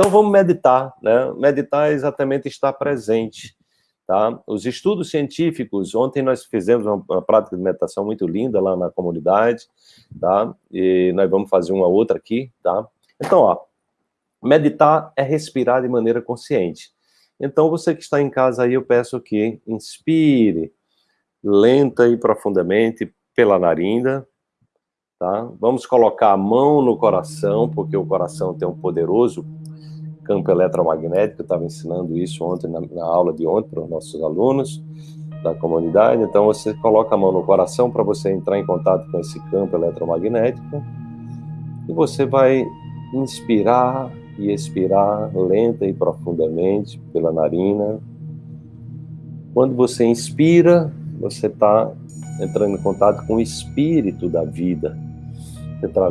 Então vamos meditar, né? Meditar é exatamente estar presente, tá? Os estudos científicos, ontem nós fizemos uma, uma prática de meditação muito linda lá na comunidade, tá? E nós vamos fazer uma outra aqui, tá? Então, ó, meditar é respirar de maneira consciente. Então, você que está em casa aí, eu peço que inspire lenta e profundamente pela narina, tá? Vamos colocar a mão no coração, porque o coração tem um poderoso campo eletromagnético, eu estava ensinando isso ontem na, na aula de ontem para os nossos alunos da comunidade, então você coloca a mão no coração para você entrar em contato com esse campo eletromagnético e você vai inspirar e expirar lenta e profundamente pela narina. Quando você inspira, você está entrando em contato com o espírito da vida. Está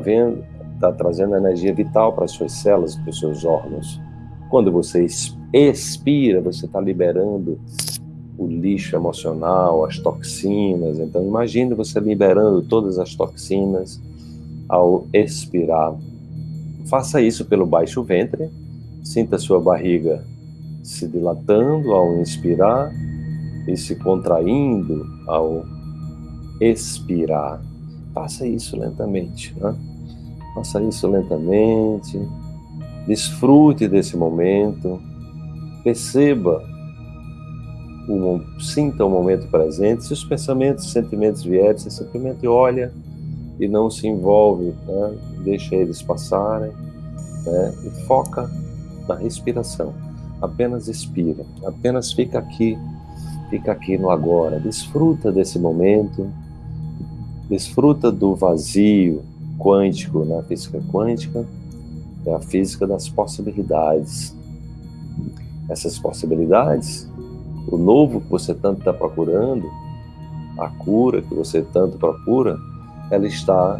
está trazendo energia vital para as suas células, para os seus órgãos. Quando você expira, você está liberando o lixo emocional, as toxinas. Então, imagine você liberando todas as toxinas ao expirar. Faça isso pelo baixo ventre, sinta sua barriga se dilatando ao inspirar e se contraindo ao expirar. Faça isso lentamente, né? Faça isso lentamente. Desfrute desse momento. Perceba, o, sinta o momento presente. Se os pensamentos, e sentimentos vierem, você simplesmente olha e não se envolve, né? deixa eles passarem né? e foca na respiração. Apenas expira, apenas fica aqui, fica aqui no agora. Desfruta desse momento, desfruta do vazio quântico, na né? física quântica, é a física das possibilidades. Essas possibilidades, o novo que você tanto está procurando, a cura que você tanto procura, ela está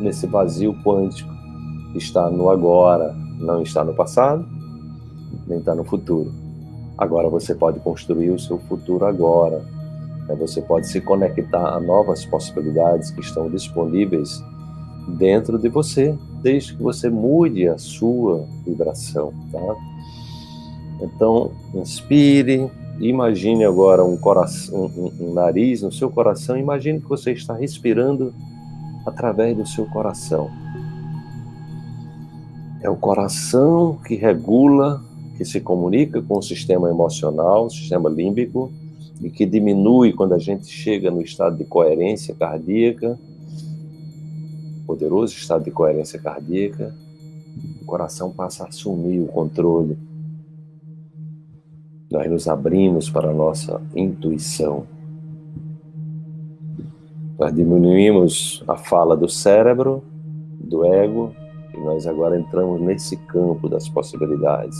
nesse vazio quântico, está no agora, não está no passado, nem está no futuro. Agora você pode construir o seu futuro agora. Né? Você pode se conectar a novas possibilidades que estão disponíveis dentro de você, desde que você mude a sua vibração, tá? Então, inspire, Imagine agora um, coração, um, um nariz no seu coração. Imagine que você está respirando através do seu coração. É o coração que regula, que se comunica com o sistema emocional, o sistema límbico, e que diminui quando a gente chega no estado de coerência cardíaca, poderoso estado de coerência cardíaca, o coração passa a assumir o controle nós nos abrimos para a nossa intuição. Nós diminuímos a fala do cérebro, do ego, e nós agora entramos nesse campo das possibilidades.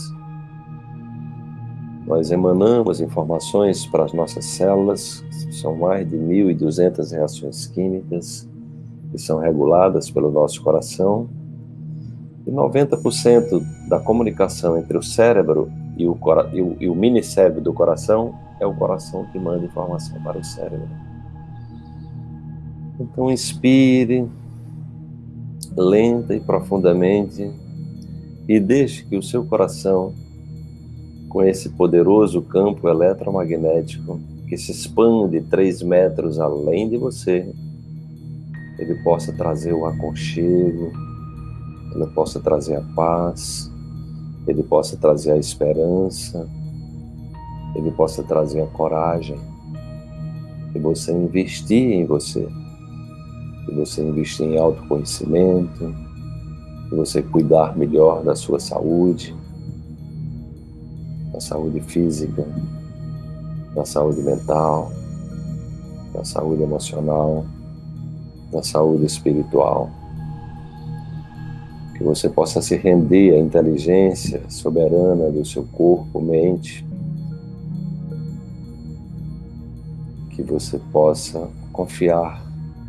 Nós emanamos informações para as nossas células, são mais de 1.200 reações químicas que são reguladas pelo nosso coração, e 90% da comunicação entre o cérebro e o, e o, e o mini cérebro do coração é o coração que manda informação para o cérebro. Então inspire lenta e profundamente e deixe que o seu coração, com esse poderoso campo eletromagnético que se expande três metros além de você, ele possa trazer o aconchego, ele possa trazer a paz, ele possa trazer a esperança, ele possa trazer a coragem, e você investir em você, e você investir em autoconhecimento, e você cuidar melhor da sua saúde, da saúde física, da saúde mental, da saúde emocional, da saúde espiritual. Que você possa se render à inteligência soberana do seu corpo, mente, que você possa confiar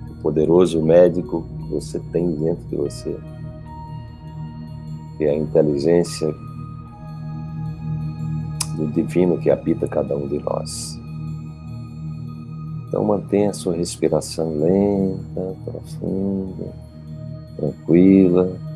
no poderoso médico que você tem dentro de você, que é a inteligência do divino que habita cada um de nós. Então mantenha a sua respiração lenta, profunda, tranquila